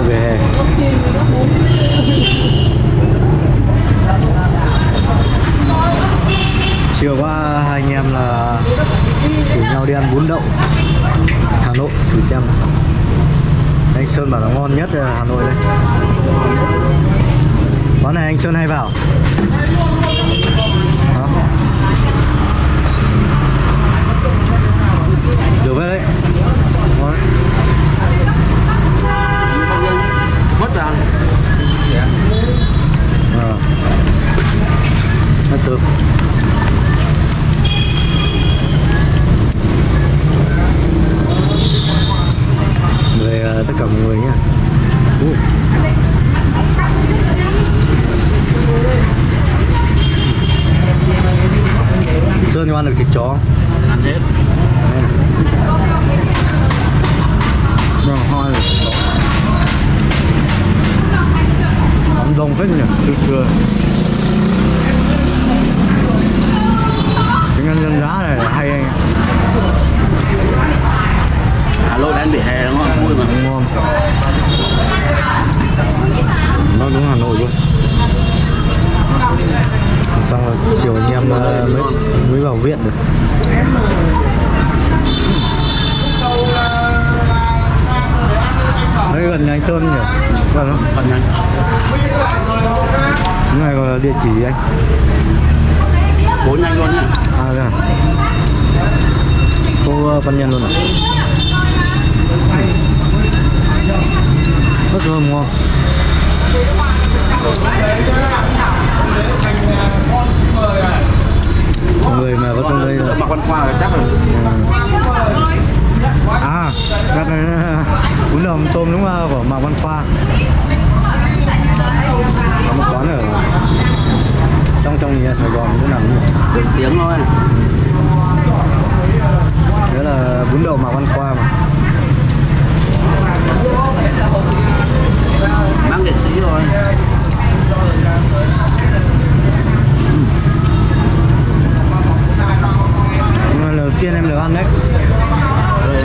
về hè. Chiều qua hai anh em là rủ nhau đi ăn bún đậu, Hà Nội, thử xem. Anh Sơn bảo là ngon nhất là Hà Nội đây. Quán này anh Sơn hay vào Đó. được đấy ngon đấy. mất ra Ờ. Nó từ về ờ, tất cả mọi người nhé Ui. Sơn cho ăn được thịt chó. Ăn hết. Rồi, hoa rồi. Đông phết nhỉ, từ xưa Tiếng ăn dân giá này là hay anh ạ Hà Nội đang vỉa hè đúng không vui mà ngon nó đúng Hà Nội luôn xong rồi chiều anh em ờ, mới mới vào viện được đây gần anh Sơn nhỉ? Gần nhanh cái này gọi là địa chỉ gì anh. Bố nhanh luôn nhá. À à cô ờ, văn nhân luôn à? Rất thơm ngon người mà có trong đây là mặc văn khoa là chắc là à chắc là bún đậu tôm đúng không của Mạc Văn Khoa có một quán ở trong trong nhà Sài Gòn chỗ nào nhỉ? được tiếng thôi Đó là bún đậu Mạc Văn Khoa mà mang nghệ sĩ rồi Nhưng mà lần đầu tiên em được ăn đấy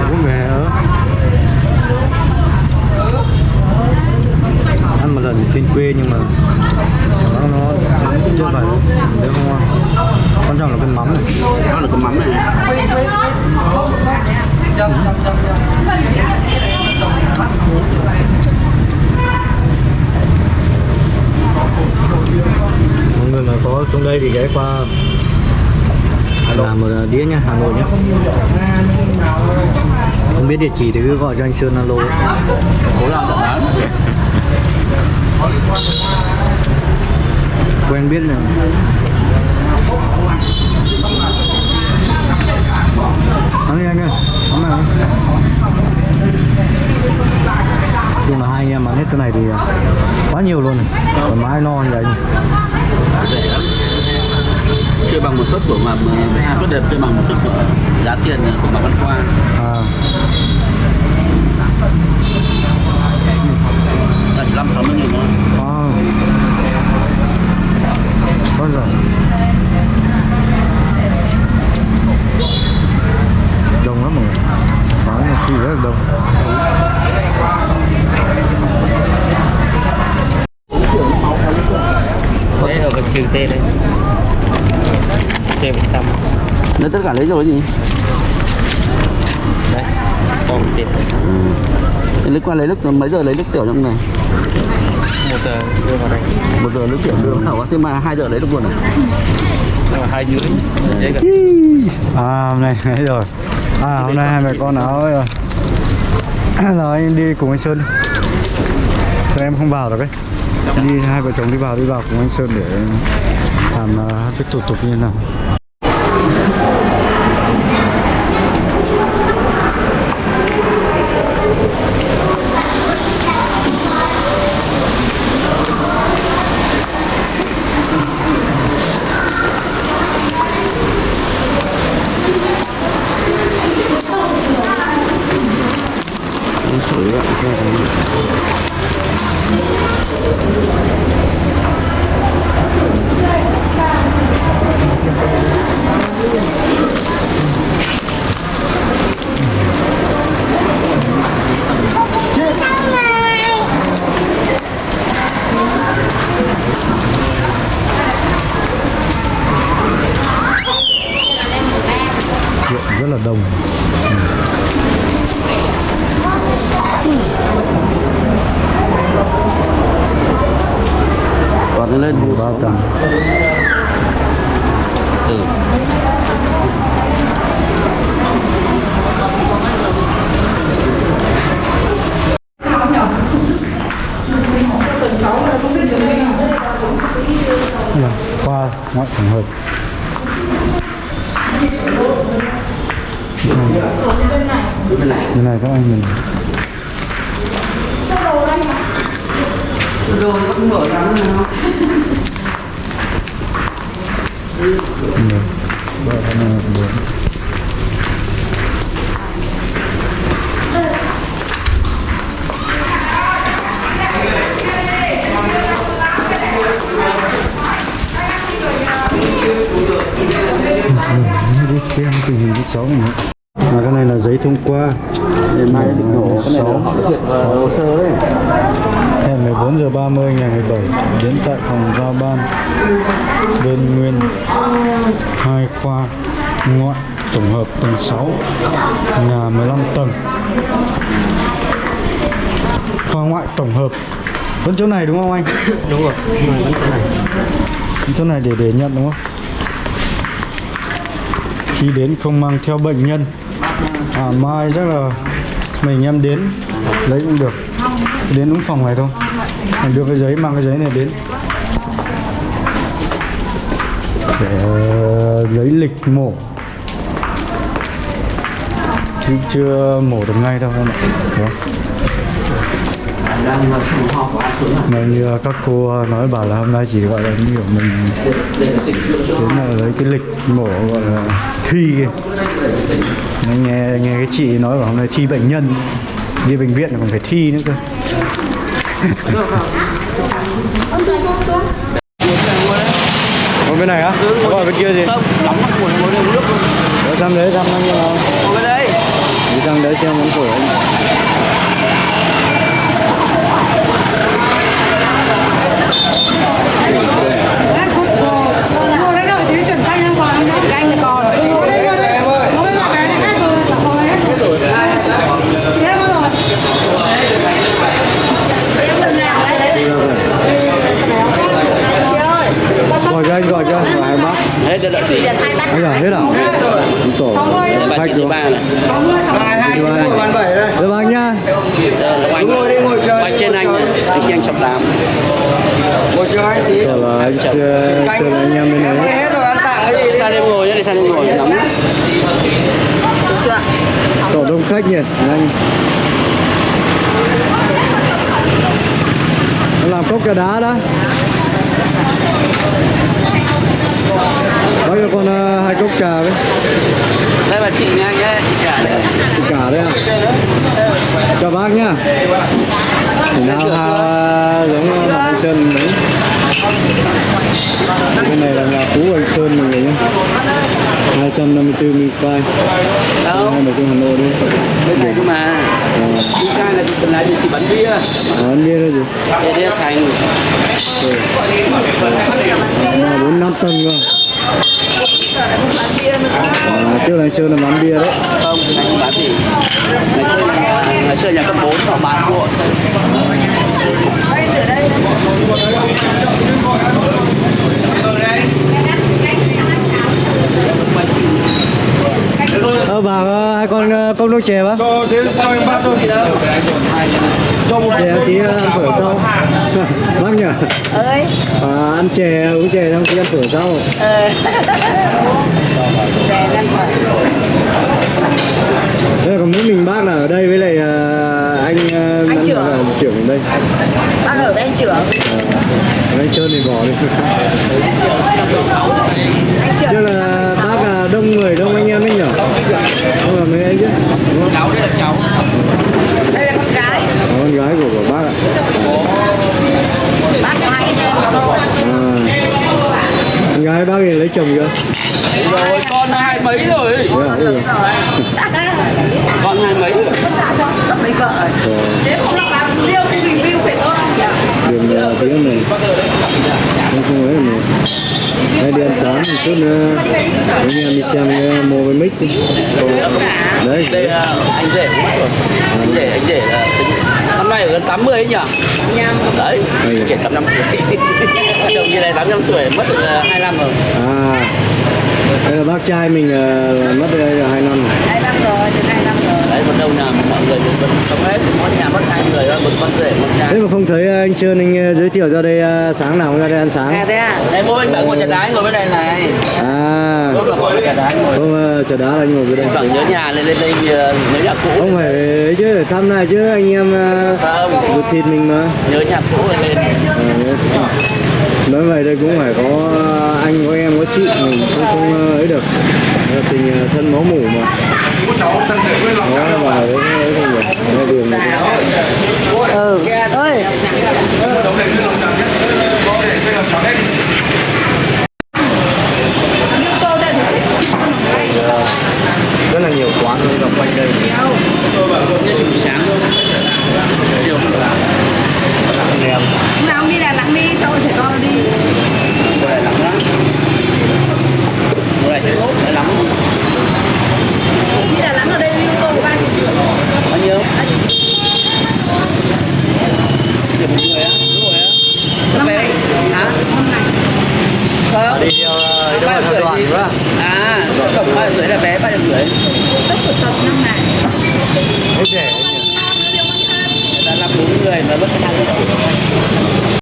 cũng về ở ăn một lần trên quê nhưng mà nó nó chưa phải nếu không ngon quan trọng là cái mắm này đó là cái mắm này mọi người mà có trong đây thì ghé qua làm một đĩa nhá Hà Nội nhá không biết địa chỉ thì cứ gọi cho anh Sơn alo. Cố làm tận bán. Quen biết là ăn đi anh ơi ăn này nhưng mà hai anh em ăn hết cái này thì quá nhiều luôn này. Thoải mái no như vậy rẻ lắm chưa bằng một suất của mà hai suất đẹp chưa bằng một suất của giá tiền của mà văn khoa. À, là chỉ năm sáu mươi nghìn thôi. À. Vâng rồi. Đông lắm mọi người. Quán này khi rất là đông. Đấy rồi cái trường xe đây Xe 100 Đấy tất cả lấy rồi gì? Đấy Còn tiền. Thế lấy qua lấy nước mấy giờ lấy nước tiểu trong này một giờ đưa vào đây. Một giờ nước tiểu đưa vào. Khẩu thế mà hai giờ lấy được luôn à? Nhưng mà hai gần. À hôm nay rồi. À hôm nay hai mẹ con áo rồi rồi anh đi cùng anh Sơn. Sao em không vào được ấy. Đi hai vợ chồng đi vào đi vào cùng anh Sơn để làm uh, cái thủ tục như thế nào rất là đông. Còn lên ba tầng từ là qua ngoại trường hợp bên này bên này các anh mình rồi không mở ra nữa Được. Ba cái này cũng được. Ừ, xem tình hình thứ cháu này nữa. À, cái này là giấy thông qua. Mai định nổ cái này là họ duyệt hồ sơ đấy. Hẹn 14 giờ 30 ngày 17 đến tại phòng giao ban đơn nguyên hai khoa ngoại tổng hợp tầng 6 nhà 15 tầng. Khoa ngoại tổng hợp. Vẫn chỗ này đúng không anh? Đúng rồi vẫn chỗ này. Chỗ này để để nhận đúng không? Khi đến không mang theo bệnh nhân à mai chắc là mình em đến lấy cũng được. Đến đúng phòng này thôi. Mình đưa cái giấy, mang cái giấy này đến. Để ờ, lấy lịch mổ. Chứ chưa mổ được ngay đâu, em ạ. Đúng mà như các cô nói bảo là hôm nay chỉ gọi là như kiểu mình đến là lấy cái lịch mổ, gọi là thi kìa. Mới nghe nghe cái chị nói bảo hôm nay thi bệnh nhân đi bệnh viện còn phải thi nữa cơ bên này á? Gọi bên kia gì? không đóng mắt đây uống nước luôn Để sang đấy sang bao nhiêu nào? ngồi bên đây Đi sang đấy xem món phổi anh Canh thì còn Ngồi đây, ngồi đây. Ngồi đây, cái này khác rồi. Ngồi hết. Chị em bao rồi? Gọi cho anh, gọi cho anh, gọi hai bác hết đã đợi gì Anh à, hết à? Đúng tổ bà Khách chị thứ đúng ba không? này Được bác nhá đây là oanh oanh trên anh này anh khi anh sập tám Rồi là anh chưa, chưa là anh em bên này sang đây ngồi nhá đi sang đây ngồi nóng Tổ đông khách nhỉ anh. Nó làm cốc cà đá đó. Bác cho con ờ, hai cốc trà với. Đây bà chị nha nhé chị trả đây Chị cả đấy à Chào bác nhá. Thì nào ha giống ờ, mặt anh Sơn đấy. Cái này là nhà cũ anh Sơn mọi người nhé 254 mi phai đâu? Hai trong Hà Nội đi bên này cơ mà chị trai là chị là chị bán bia. À, anh biết rồi gì để đi thành Nhà 4 5 tầng cơ. À, Trước anh Sơn là bán bia đấy. Không này không bán gì ngày xưa xưa nhà cấp 4 họ bán của Ờ bà hai con ờ, cốc nước chè bác Để em tí ờ, ăn phở sau. Bác nhỉ? Ơi. À, Ăn chè uống chè xong tí ăn phở sau. Ờ. Chè đang phải Thế là còn mỗi mình bác là ở đây với lại ờ, anh Anh trưởng. trưởng ở đây. Bác ở với anh trưởng. Ờ, anh Sơn thì bỏ đi anh trưởng Chứ là bác là đông người đông anh em ấy nhỉ Không là mấy ấy chứ đúng không? cháu đây là cháu đây là con gái Ờ, con gái của, của bác ạ bác có hai anh em thôi à. Con gái bác thì lấy chồng chưa? rồi con hai mấy rồi Thế à? Ừ. con hai mấy rồi sắp lấy vợ rồi Ờ, nếu không là bạn riêu thì review phải tốt không nhỉ đường ờ, tiếng này Không không ấy này Đây đi ăn sáng một chút nữa. Anh em đi xem cái mô với mic đi. Đấy đây ờ, anh rể cũng mất rồi anh rể anh rể là tính năm nay ở gần 80 ấy nhỉ? Đấy kể 85 tuổi. Chồng như này 85 tuổi mất được ờ, 2 năm rồi. À. Đây là bác trai mình ờ, mất đây là 2 năm rồi hai năm rồi từ hai năm rồi đấy còn đâu nào mọi người sống hết. Mỗi nhà mất hai người một con rể một nhà. Thế mà không thấy anh Trơn anh ờ, giới thiệu ra đây ờ, sáng nào không ra đây ăn à sáng thế à? Đây mỗi anh ngồi chân đái ngồi bên đây này. À. Lúc là ngồi bên đái ngồi. Không ờ, chờ đá là anh ngồi dưới đây. Khoảng nhớ nhà lên lên đây ờ, nhớ nhà cũ. Không phải ấy chứ thăm này chứ anh em ờ, không. ruột thịt mình mà. Nhớ nhà cũ lên lên. Ờ, nói về đây cũng phải có anh có em có chị, mình không không ấy được. Là tình ờ, thân máu mủ mà. Nó vào đấy ấy không được. Đường này ừ ơi